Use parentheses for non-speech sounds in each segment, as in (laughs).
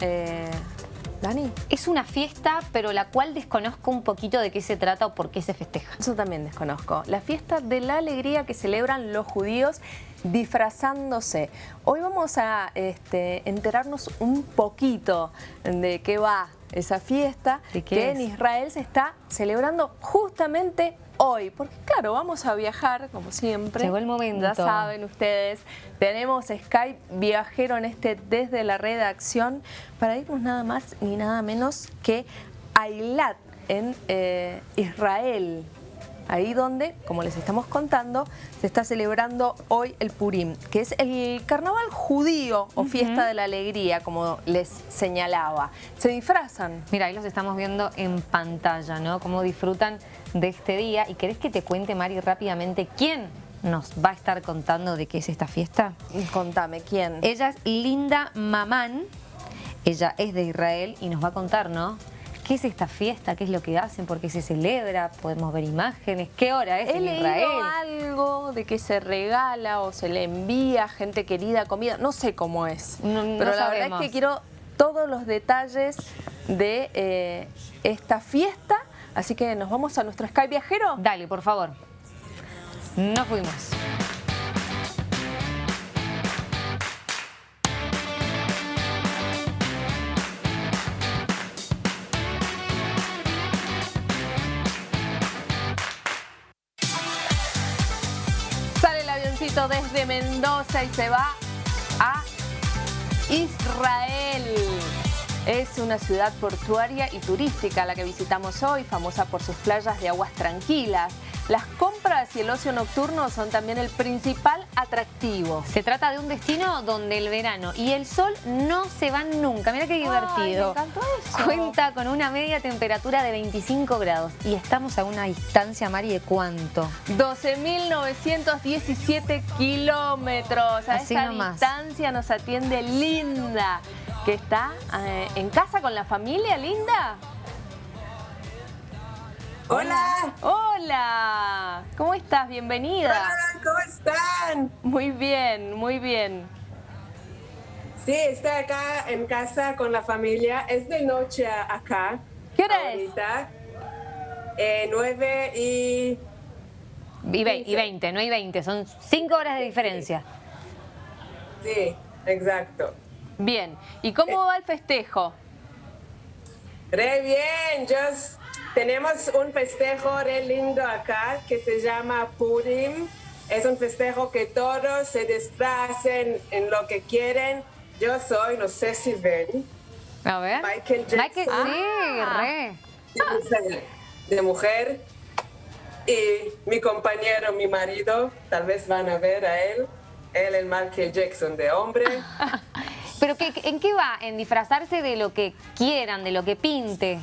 eh, Dani? Es una fiesta, pero la cual desconozco un poquito de qué se trata o por qué se festeja. Yo también desconozco. La fiesta de la alegría que celebran los judíos disfrazándose. Hoy vamos a este, enterarnos un poquito de qué va esa fiesta que en Israel se está celebrando justamente hoy. Porque claro, vamos a viajar, como siempre. Llegó el momento. Ya saben ustedes, tenemos Skype viajero en este desde la redacción para irnos nada más ni nada menos que a Eilat en eh, Israel ahí donde, como les estamos contando, se está celebrando hoy el Purim, que es el carnaval judío o fiesta de la alegría, como les señalaba. Se disfrazan. Mira, ahí los estamos viendo en pantalla, ¿no? Cómo disfrutan de este día. ¿Y querés que te cuente, Mari, rápidamente quién nos va a estar contando de qué es esta fiesta? Contame, ¿quién? Ella es Linda Mamán, ella es de Israel y nos va a contar, ¿no? ¿Qué es esta fiesta? ¿Qué es lo que hacen? ¿Por qué se celebra? ¿Podemos ver imágenes? ¿Qué hora es He en Israel? algo de que se regala o se le envía gente querida comida. No sé cómo es. pero la verdad es que quiero todos los detalles de eh, esta fiesta. Así que nos vamos a nuestro Sky Viajero. Dale, por favor. Nos fuimos. Desde Mendoza y se va a Israel. Es una ciudad portuaria y turística la que visitamos hoy, famosa por sus playas de aguas tranquilas. Las compras y el ocio nocturno son también el principal atractivo. Se trata de un destino donde el verano y el sol no se van nunca. Mira qué divertido. Cuenta con una media temperatura de 25 grados y estamos a una distancia, Mari, ¿de cuánto? 12.917 kilómetros. A Así esta distancia nos atiende Linda, que está eh, en casa con la familia, Linda. Hola. Hola. ¿Cómo estás? Bienvenida. Hola, ¿cómo están? Muy bien, muy bien. Sí, estoy acá en casa con la familia. Es de noche acá. ¿Qué hora es? Eh, 9 y... Y, 20, no hay 20, son 5 horas de diferencia. Sí, exacto. Bien, ¿y cómo eh. va el festejo? Re bien, just tenemos un festejo re lindo acá que se llama Purim. Es un festejo que todos se disfracen en lo que quieren. Yo soy, no sé si ven. A ver. Michael Jackson. sí, re. De mujer. Y mi compañero, mi marido, tal vez van a ver a él. Él el Michael Jackson de hombre. (laughs) ¿Pero qué, en qué va? ¿En disfrazarse de lo que quieran, de lo que pinte?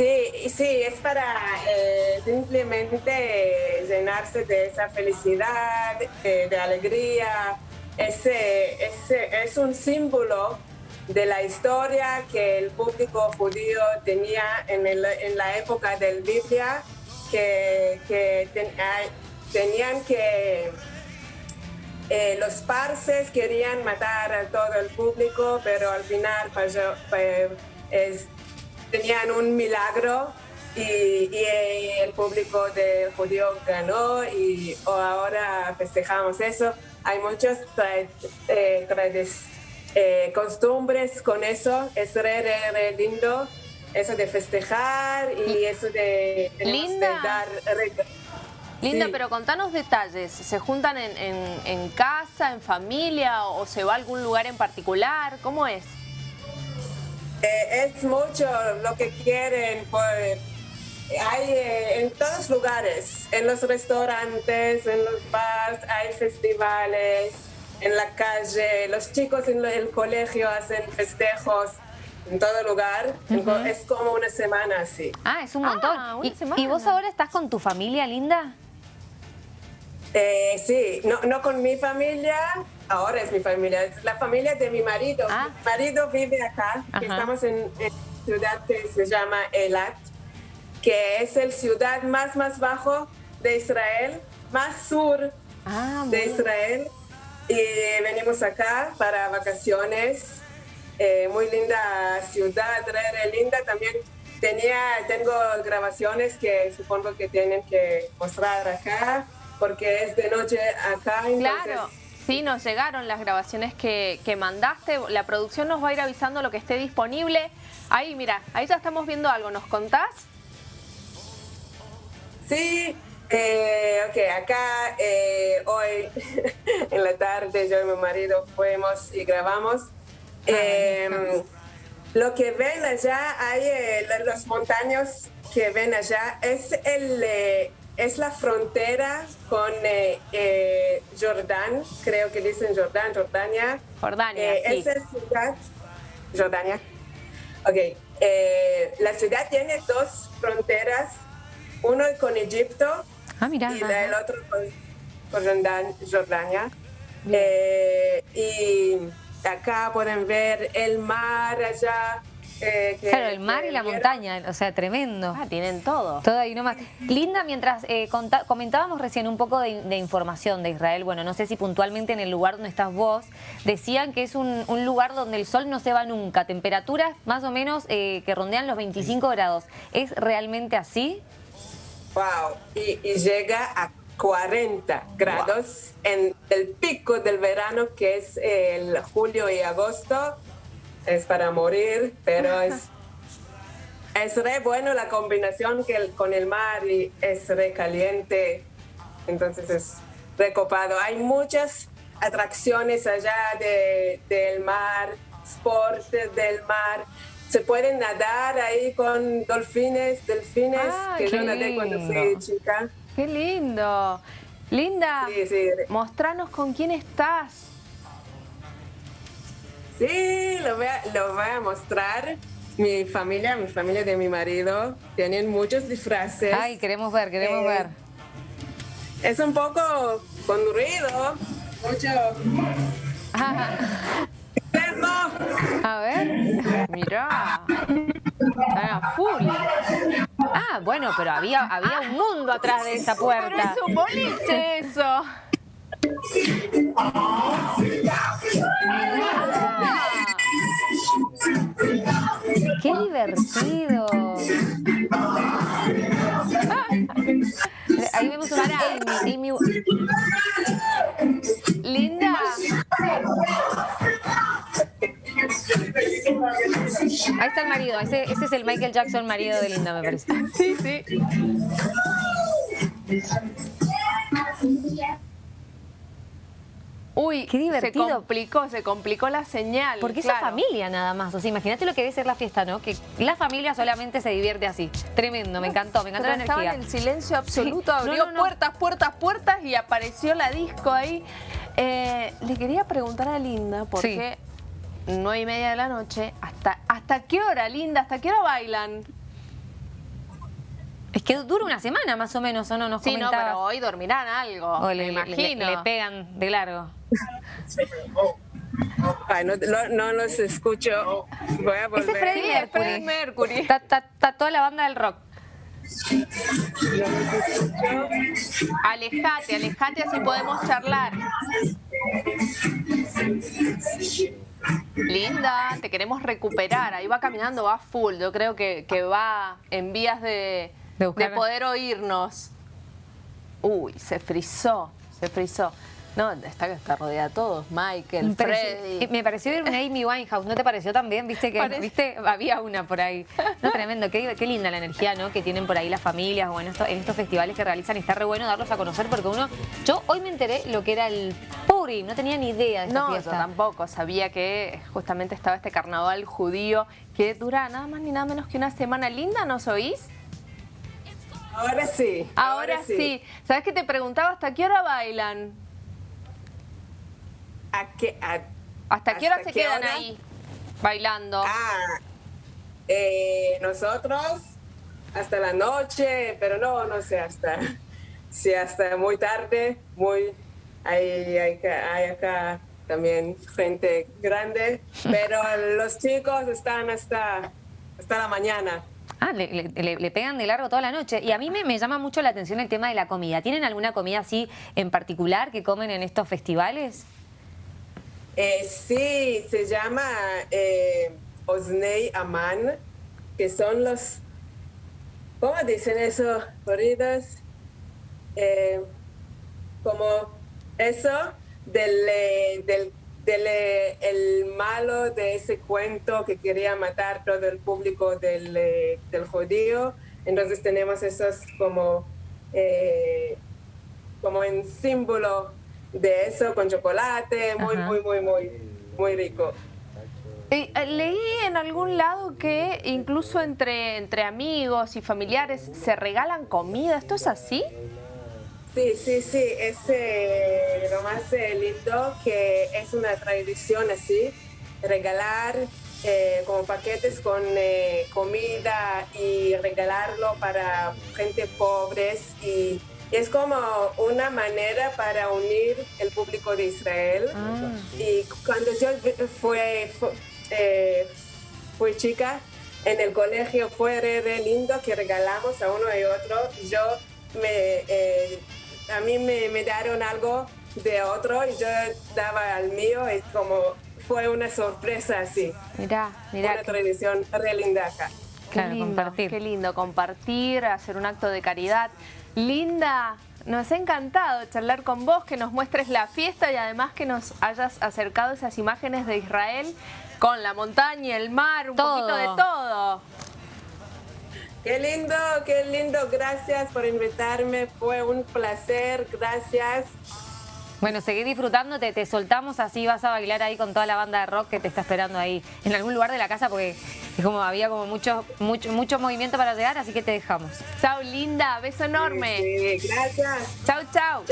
Sí, sí, es para eh, simplemente llenarse de esa felicidad, de, alegría. Ese, ese, es un símbolo de la historia que el público judío tenía en, en la época del Biblia, que, tenían que... Eh, los parses querían matar a todo el público, pero al final falló, es, tenían un milagro y, el público de judío ganó y ahora festejamos eso. Hay muchas eh, eh, costumbres con eso, es re, re, lindo eso de festejar y eso de, Linda. dar... Linda, pero contanos detalles. ¿Se juntan en, en, casa, en familia o se va a algún lugar en particular? ¿Cómo es? Eh, es mucho lo que quieren. hay eh, en todos lugares, en los restaurantes, en los bares, hay festivales, en la calle, los chicos en el colegio hacen festejos en todo lugar. Es como una semana así. Ah, es un montón. Ah, ¿Y, vos ahora estás con tu familia, Linda? Eh, sí, no, no con mi familia, ahora es mi familia, es la familia de mi marido. Ah. Mi marido vive acá, estamos en, una ciudad que se llama Elat, que es el ciudad más, más bajo de Israel, más sur ah, de Israel. Y venimos acá para vacaciones. eh, muy linda ciudad, re, linda. También tenía, tengo grabaciones que supongo que tienen que mostrar acá, porque es de noche acá. claro. Sí, nos llegaron las grabaciones que, que, mandaste. La producción nos va a ir avisando lo que esté disponible. Ahí, mira, ahí ya estamos viendo algo. ¿Nos contás? Sí, eh, ok, acá eh, hoy (laughs) en la tarde yo y mi marido fuimos y grabamos. Ah, em, lo que ven allá, hay eh, las montañas que ven allá, es, el, eh, es la frontera con Jordán, creo que dicen Jordán, Jordania. Jordania, sí. Esa ciudad, Jordania. Ok, la ciudad tiene dos fronteras, uno con Egipto Ah, mira. Y el otro con, Jordania. Eh, y acá pueden ver el mar allá. Eh, claro, el mar y la montaña, o sea, tremendo. Ah, tienen todo. Todo ahí nomás. Linda, mientras eh, comentábamos recién un poco de, información de Israel, bueno, no sé si puntualmente en el lugar donde estás vos, decían que es un, lugar donde el sol no se va nunca, temperaturas más o menos que rondean los 25 grados. ¿Es realmente así? Wow, y, llega a 40 grados en el pico del verano que es el julio y agosto. Es para morir, pero es, (laughs) es re bueno la combinación que con el mar y es re caliente. Entonces es recopado. Hay muchas atracciones allá del mar, sport del mar se pueden nadar ahí con dolfines, delfines, ah, que yo nadé cuando fui chica. ¡Qué lindo! Linda, mostranos con quién estás. Sí, lo voy, a, lo voy a mostrar. Mi familia, mi familia de mi marido, tienen muchos disfraces. Ay, queremos ver, queremos eh, ver. Es un poco con ruido, mucho... (laughs) A ver, mirá. Está full. Ah, bueno, pero había, había un mundo atrás de esa puerta. Pero es un boliche eso. Michael Jackson marido de Linda, me parece. (laughs) Sí, sí. Uy, Qué divertido. se complicó, se complicó la señal. Porque es familia nada más. O sea, imagínate lo que debe ser la fiesta, ¿no? Que la familia solamente se divierte así. Tremendo, me encantó, me encantó la energía. Estaba en el silencio absoluto, abrió puertas, puertas, puertas y apareció la disco ahí. Eh, le quería preguntar a Linda, porque nueve y media de la noche. ¿Hasta, ¿Hasta qué hora, Linda? ¿Hasta qué hora bailan? Es que dura una semana más o menos, ¿o no? Nos sí, no, pero hoy dormirán algo, me imagino. Le, pegan de largo. Ay, no, no, los escucho. Voy a volver. Ese es Freddie Mercury. Freddie Mercury. Está, está, toda la banda del rock. Alejate, alejate así podemos charlar. Linda, te queremos recuperar. Ahí va caminando, va full. Yo creo que, va en vías de, poder oírnos. Uy, se frizó, se frizó. No, está, está rodeada de todos, Michael, Freddy. Me pareció ver una Amy Winehouse, ¿no te pareció también? Viste que viste había una por ahí. No, tremendo, qué, linda la energía ¿no? que tienen por ahí las familias o en, en estos festivales que realizan. Y está re bueno darlos a conocer porque uno... Yo hoy me enteré lo que era el No tenía ni idea de esta no, yo tampoco. Sabía que justamente estaba este carnaval judío que dura nada más ni nada menos que una semana linda, ¿nos oís? Ahora sí. Ahora, sí. sí. ¿Sabes que te preguntaba hasta qué hora bailan? ¿Hasta qué hora se quedan ahí bailando? Ah, eh, nosotros hasta la noche, pero no, no sé, hasta, sí, hasta muy tarde, muy, hay, hay, hay acá también gente grande, (laughs) pero los chicos están hasta, hasta la mañana. Ah, le, pegan de largo toda la noche. Y a mí me, me, llama mucho la atención el tema de la comida. ¿Tienen alguna comida así en particular que comen en estos festivales? Eh, sí, se llama eh, Osnei Aman, que son los, ¿cómo dicen eso? Corridos, eh, como eso del, eh, del, del eh, el malo de ese cuento que quería matar todo el público del, del judío. Entonces tenemos esos como, como en símbolo de eso con chocolate, muy, muy, muy, muy, muy rico. Eh, leí en algún lado que incluso entre, entre amigos y familiares se regalan comida. ¿Esto es así? Sí, sí, sí. Es eh, lo más eh, lindo que es una tradición así, regalar como paquetes con comida y regalarlo para gente pobres y es como una manera para unir el público de Israel. Ah. Y cuando yo fue, eh, fui chica, en el colegio fue re, lindo que regalamos a uno y otro. Yo me, eh, a mí me, me, dieron algo de otro y yo daba al mío y como fue una sorpresa así. Mira, mira. Una tradición re linda acá. Qué lindo, compartir. Qué lindo compartir, hacer un acto de caridad. Linda, nos ha encantado charlar con vos, que nos muestres la fiesta y además que nos hayas acercado esas imágenes de Israel con la montaña, el mar, un poquito de todo. Qué lindo, qué lindo. Gracias por invitarme. Fue un placer. Gracias. Bueno, seguí disfrutándote, te soltamos, así vas a bailar ahí con toda la banda de rock que te está esperando ahí, en algún lugar de la casa, porque es como había como mucho, mucho, mucho movimiento para llegar, así que te dejamos. Chao, linda, beso enorme. Sí, gracias. Chao, chao.